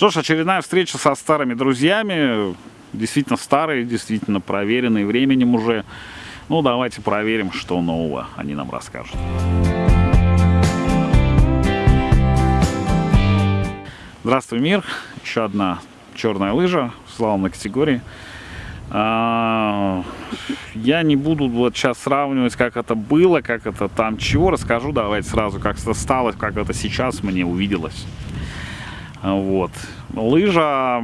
Что ж, очередная встреча со старыми друзьями. Действительно старые, действительно проверенные временем уже. Ну, давайте проверим, что нового они нам расскажут. Здравствуй, мир. Еще одна черная лыжа в славной категории. А, я не буду вот сейчас сравнивать, как это было, как это там чего. Расскажу давайте сразу, как это стало, как это сейчас мне увиделось. Вот. Лыжа,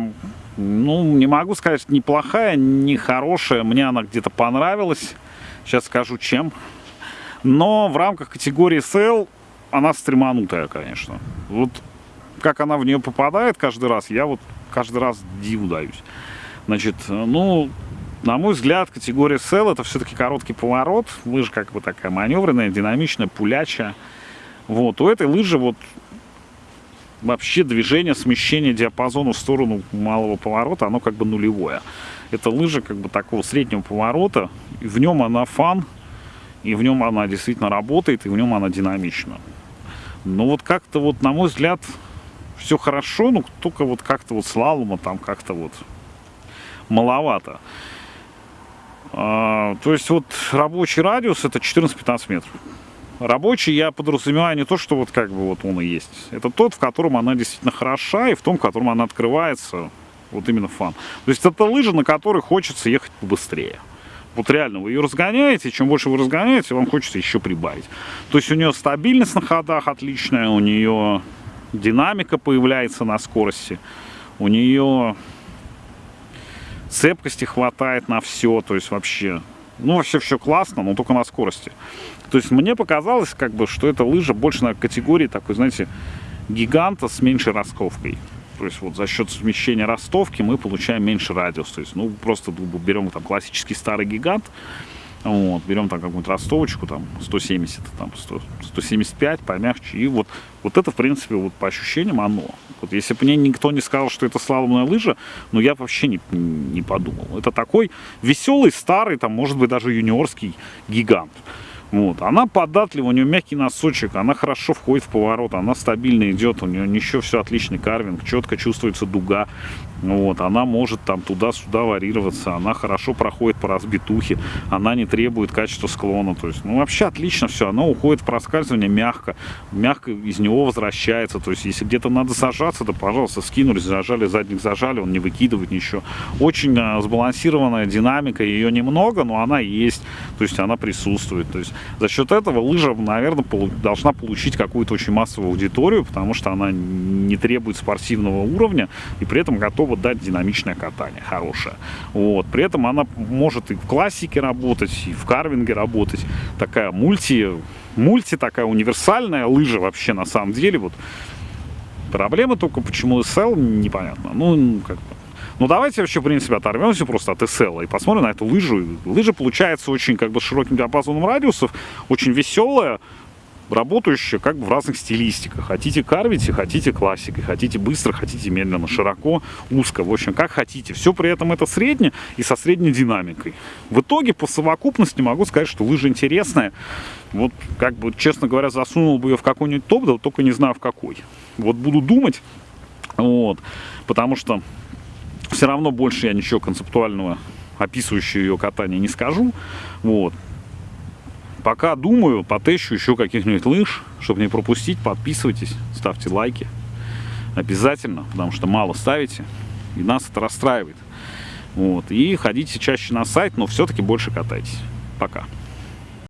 ну, не могу сказать, неплохая, не хорошая. Мне она где-то понравилась. Сейчас скажу, чем. Но в рамках категории SL она стреманутая, конечно. Вот как она в нее попадает каждый раз, я вот каждый раз диву даюсь. Значит, ну, на мой взгляд, категория SL это все-таки короткий поворот. Лыжа как бы такая маневренная, динамичная, пулячая. Вот, у этой лыжи вот вообще движение, смещение диапазона в сторону малого поворота, оно как бы нулевое. Это лыжа как бы такого среднего поворота, и в нем она фан, и в нем она действительно работает, и в нем она динамична. Но вот как-то вот, на мой взгляд, все хорошо, но только вот как-то вот слалома там как-то вот маловато. А, то есть вот рабочий радиус это 14-15 метров. Рабочий я подразумеваю не то, что вот как бы вот он и есть. Это тот, в котором она действительно хороша, и в том, в котором она открывается, вот именно фан. То есть это лыжа, на которой хочется ехать побыстрее. Вот реально, вы ее разгоняете, чем больше вы разгоняете, вам хочется еще прибавить. То есть у нее стабильность на ходах отличная, у нее динамика появляется на скорости, у нее цепкости хватает на все, то есть вообще, ну вообще все классно, но только на скорости. То есть мне показалось, как бы, что эта лыжа больше на категории такой, знаете, гиганта с меньшей ростовкой. То есть вот за счет смещения ростовки мы получаем меньше радиус. То есть, ну, просто берем там классический старый гигант, вот, берем там какую-нибудь ростовочку, там 170, там 100, 175, помягче. И вот, вот это, в принципе, вот по ощущениям оно. Вот если бы мне никто не сказал, что это слаломная лыжа, ну я вообще не, не подумал. Это такой веселый, старый, там, может быть, даже юниорский гигант. Вот. Она податлива, у нее мягкий носочек, она хорошо входит в поворот, она стабильно идет, у нее еще все отличный карвинг, четко чувствуется дуга. Вот. Она может там туда-сюда варьироваться, она хорошо проходит по разбитухе, она не требует качества склона. То есть, ну, вообще отлично все, она уходит в проскальзывание мягко, мягко из него возвращается. То есть, если где-то надо сажаться, то, пожалуйста, скинули, зажали, задник зажали, он не выкидывает ничего. Очень а, сбалансированная динамика, ее немного, но она есть, то есть она присутствует. То есть за счет этого лыжа, наверное, должна получить какую-то очень массовую аудиторию, потому что она не требует спортивного уровня и при этом готова дать динамичное катание, хорошее. Вот. При этом она может и в классике работать, и в карвинге работать. Такая мульти, мульти такая универсальная лыжа вообще на самом деле. Вот. Проблема только, почему SL, непонятно. Ну, как бы ну, давайте вообще, в принципе, оторвемся просто от SL и посмотрим на эту лыжу. Лыжа получается очень, как бы, широким диапазоном радиусов, очень веселая, работающая как бы в разных стилистиках. Хотите карвите, хотите классикой, хотите быстро, хотите медленно, широко, узко. В общем, как хотите. Все при этом это среднее и со средней динамикой. В итоге, по совокупности могу сказать, что лыжа интересная. Вот, как бы, честно говоря, засунул бы ее в какой-нибудь топ, да только не знаю в какой. Вот буду думать, вот, потому что все равно больше я ничего концептуального, описывающего ее катание, не скажу. Вот. Пока думаю, потещу еще каких-нибудь лыж, чтобы не пропустить. Подписывайтесь, ставьте лайки. Обязательно, потому что мало ставите, и нас это расстраивает. Вот. И ходите чаще на сайт, но все-таки больше катайтесь. Пока.